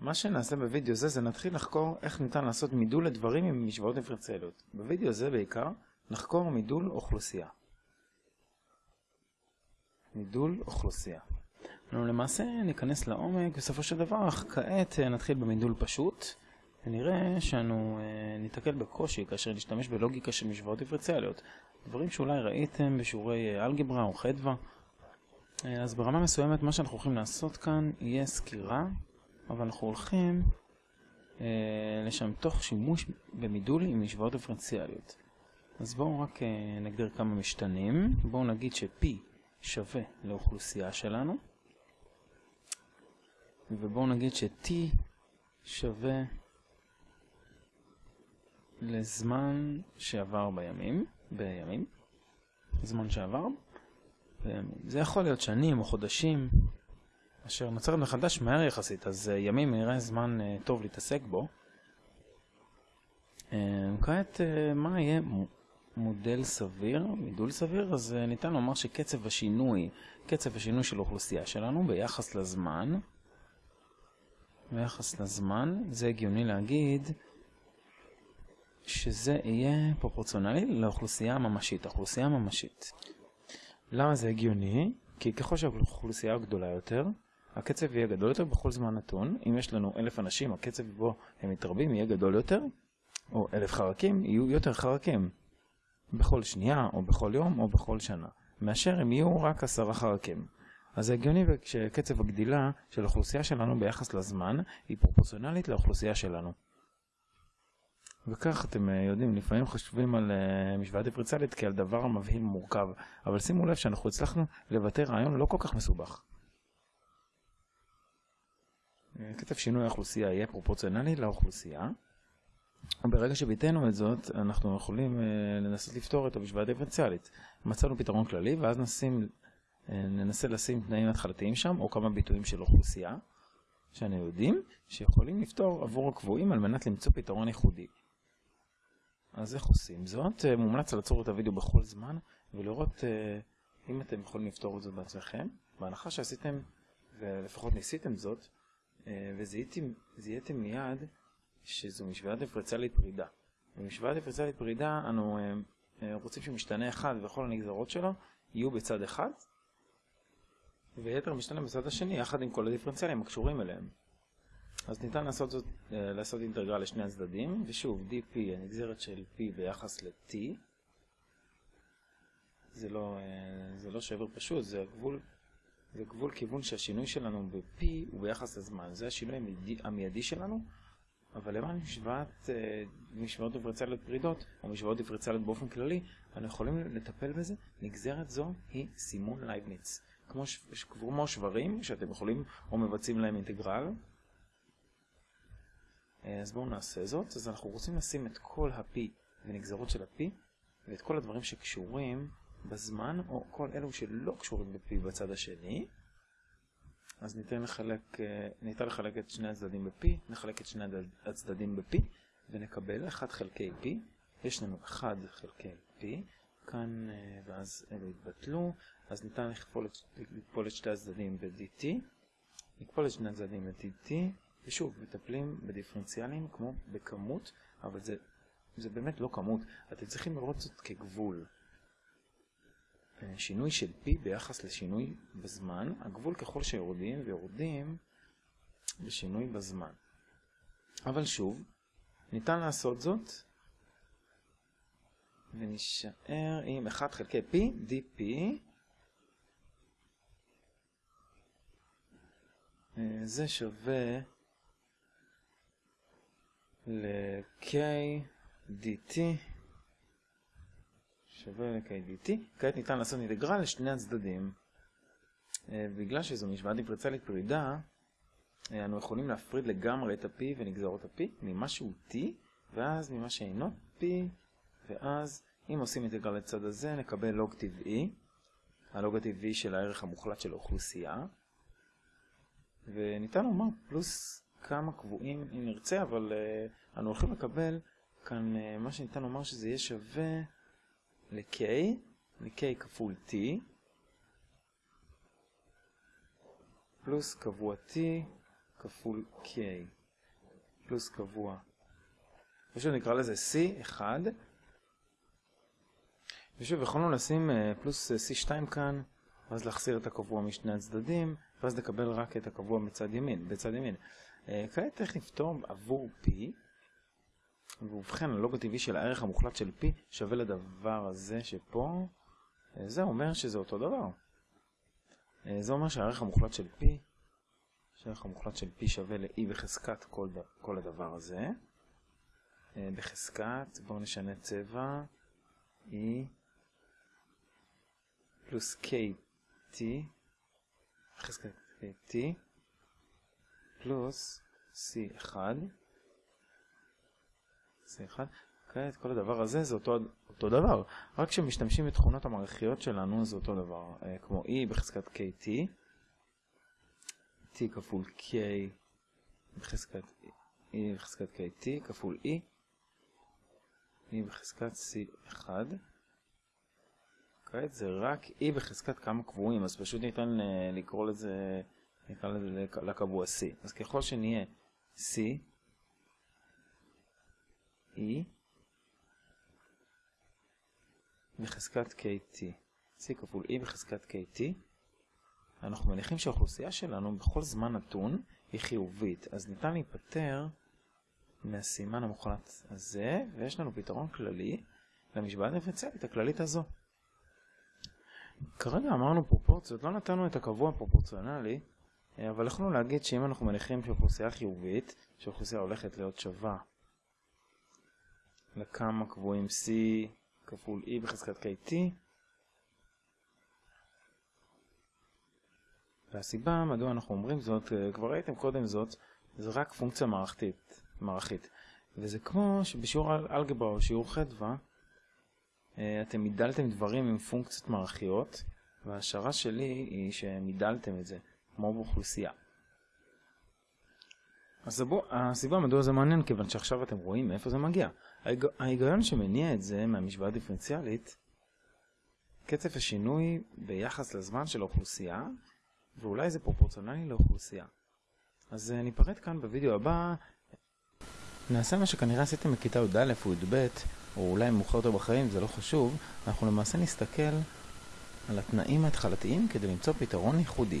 מה שנעשה בווידאו זה, זה נתחיל לחקור איך ניתן לעשות מידול לדברים עם משוואות דיפרנציאליות. בווידאו זה בעיקר נחקור מידול אוכלוסייה. מידול אוכלוסייה. נו, למעשה ניכנס לעומק בסופו של דבר, אך כעת אה, נתחיל במידול פשוט, ונראה שאנו אה, ניתקל בקושי כאשר נשתמש בלוגיקה של משוואות דיפרנציאליות. דברים שאולי ראיתם בשיעורי אה, אלגברה או חדווה. אז ברמה מסוימת מה שאנחנו הולכים לעשות כאן יהיה סקירה אבל אנחנו הולכים אה, לשם תוך שימוש במידול עם משוואות דיפרנציאליות. אז בואו רק אה, נגדיר כמה משתנים. בואו נגיד ש-P שווה לאוכלוסייה שלנו, ובואו נגיד ש-T שווה לזמן שעבר בימים, בימים, זמן שעבר. בימים. זה יכול להיות שנים או חודשים, אשר נוצרת מחדש מהר יחסית, אז uh, ימים נראה זמן uh, טוב להתעסק בו. Uh, כעת, מה יהיה מודל סביר, מידול סביר? אז ניתן לומר שקצב השינוי, קצב השינוי של האוכלוסייה שלנו ביחס לזמן, ביחס לזמן, זה הגיוני להגיד שזה יהיה פרופורציונלי לאוכלוסייה הממשית, האוכלוסייה הממשית. למה זה הגיוני? כי ככל שהאוכלוסייה גדולה יותר, הקצב יהיה גדול יותר בכל זמן נתון. אם יש לנו אלף אנשים, הקצב בו הם מתרבים יהיה גדול יותר, או אלף חרקים, יהיו יותר חרקים. בכל שנייה, או בכל יום, או בכל שנה. מאשר הם יהיו רק עשרה חרקים. אז זה הגיוני שקצב הגדילה של האוכלוסייה שלנו ביחס לזמן היא פרופורציונלית לאוכלוסייה שלנו. וכך אתם אה, יודעים, לפעמים חושבים על אה, משוואה דיפרנציאלית כעל דבר מבהיל מורכב, אבל שימו לב שאנחנו הצלחנו לבטא רעיון לא כל כך מסובך. כתב שינוי האוכלוסייה יהיה פרופורציונלי לאוכלוסייה. וברגע שביטאנו את זאת, אנחנו יכולים uh, לנסות לפתור את המשוואה הדיפרנציאלית. מצאנו פתרון כללי, ואז נשים, uh, ננסה לשים תנאים התחלתיים שם, או כמה ביטויים של אוכלוסייה, שאנו יודעים שיכולים לפתור עבור הקבועים על מנת למצוא פתרון ייחודי. אז איך עושים זאת? Uh, מומלץ לעצור את הוידאו בכל זמן, ולראות אם אתם יכולים לפתור את זה בעצמכם. בהנחה שעשיתם, ולפחות ניסיתם זאת, אה, וזיהיתם מיד שזו משוואה דיפרנציאלית פרידה. במשוואה דיפרנציאלית פרידה אנו אה, אה, רוצים שמשתנה אחד וכל הנגזרות שלו יהיו בצד אחד, ויתר משתנה בצד השני יחד עם כל הדיפרנציאלים הקשורים אליהם. אז ניתן לעשות זאת, לעשות אינטגרל לשני הצדדים, ושוב, dp, הנגזרת של p ביחס ל-t, זה לא, זה לא שבר פשוט, זה הגבול זה גבול כיוון שהשינוי שלנו ב-P הוא ביחס לזמן. זה השינוי המיידי, המיידי שלנו, אבל למען משוואת, אה, משוואות דיפרנציאליות פרידות, או משוואות דיפרנציאליות באופן כללי, אנחנו יכולים לטפל בזה. נגזרת זו היא סימון לייבניץ. כמו, כמו שברים, שאתם יכולים או מבצעים להם אינטגרל. אה, אז בואו נעשה זאת. אז אנחנו רוצים לשים את כל ה-P ונגזרות של ה-P, ואת כל הדברים שקשורים בזמן, או כל אלו שלא קשורים ב-P בצד השני. אז ניתן לחלק, אה, ניתן לחלק את שני הצדדים ב-P, נחלק את שני הצדדים ב-P, ונקבל 1 חלקי P. יש לנו 1 חלקי P, כאן, אה, ואז אלו יתבטלו, אז ניתן לכפול את, לכפול את שתי הצדדים ב-dt, נכפול את שני הצדדים ב-dt, ושוב, מטפלים בדיפרנציאלים כמו בכמות, אבל זה, זה באמת לא כמות, אתם צריכים לראות זאת כגבול. שינוי של P ביחס לשינוי בזמן, הגבול ככל שיורדים ויורדים בשינוי בזמן. אבל שוב, ניתן לעשות זאת ונשאר עם 1 חלקי P, dP זה שווה ל-K dt שווה ל-KDT. כעת ניתן לעשות אינטגרל לשני הצדדים. אה, בגלל שזו משוואה דיפרנציאלית פרידה, אה, אנו יכולים להפריד לגמרי את ה-P ונגזרות ה-P ממה שהוא T, ואז ממה שאינו P, ואז אם עושים אינטגרל לצד הזה נקבל לוג טבעי, הלוג הטבעי של הערך המוחלט של האוכלוסייה, וניתן לומר פלוס כמה קבועים אם נרצה, אבל uh, אנו הולכים לקבל כאן מה שניתן לומר שזה יהיה שווה ל-K, ל-K כפול T, פלוס קבוע T כפול K פלוס קבוע. פשוט נקרא לזה C1. ושוב, יכולנו לשים אה, פלוס C2 כאן, ואז להחסיר את הקבוע משני הצדדים, ואז לקבל רק את הקבוע בצד ימין. בצד ימין. אה, כעת איך נפתור עבור P, ובכן הלוג הטבעי של הערך המוחלט של P שווה לדבר הזה שפה, אה, זה אומר שזה אותו דבר. זה אומר שהערך המוחלט של P שהערך המוחלט של P שווה ל-E בחזקת כל, כל הדבר הזה. אה, בחזקת, בואו נשנה צבע, E פלוס KT, בחזקת KT, פלוס C1, C1, כעת כל הדבר הזה זה אותו, אותו דבר, רק כשמשתמשים בתכונות המערכיות שלנו זה אותו דבר, אה, כמו E בחזקת KT, t כפול k בחזקת e בחזקת kt כפול e e בחזקת c1 כעת זה רק e בחזקת כמה קבועים אז פשוט ניתן אה, לקרוא לזה נקרא לזה לקבוע c. אז ככל שנהיה c e בחזקת kt c כפול e בחזקת kt אנחנו מניחים שהאוכלוסייה שלנו בכל זמן נתון היא חיובית, אז ניתן להיפטר מהסימן המוחלט הזה, ויש לנו פתרון כללי למשוואה הדיפרנציאלית הכללית הזו. כרגע אמרנו פרופורציות, לא נתנו את הקבוע הפרופורציונלי, אבל יכולנו להגיד שאם אנחנו מניחים שאוכלוסייה חיובית, שאוכלוסייה הולכת להיות שווה לכמה קבועים C כפול E בחזקת KT, והסיבה מדוע אנחנו אומרים זאת, אה, כבר ראיתם קודם זאת, זה רק פונקציה מערכתית, מערכית. וזה כמו שבשיעור אלגברה או שיעור חדווה, אה, אתם מידלתם דברים עם פונקציות מערכיות, וההשערה שלי היא שמידלתם את זה, כמו באוכלוסייה. אז בוא, הסיבה מדוע זה מעניין, כיוון שעכשיו אתם רואים מאיפה זה מגיע. ההיג... ההיגיון שמניע את זה מהמשוואה הדיפרנציאלית, קצב השינוי ביחס לזמן של האוכלוסייה ואולי זה פרופורציונלי לאוכלוסייה. אז uh, ניפרד כאן בווידאו הבא. נעשה מה שכנראה עשיתם בכיתה י"א או י"ב, או אולי מאוחר יותר בחיים, זה לא חשוב, אנחנו למעשה נסתכל על התנאים ההתחלתיים כדי למצוא פתרון ייחודי.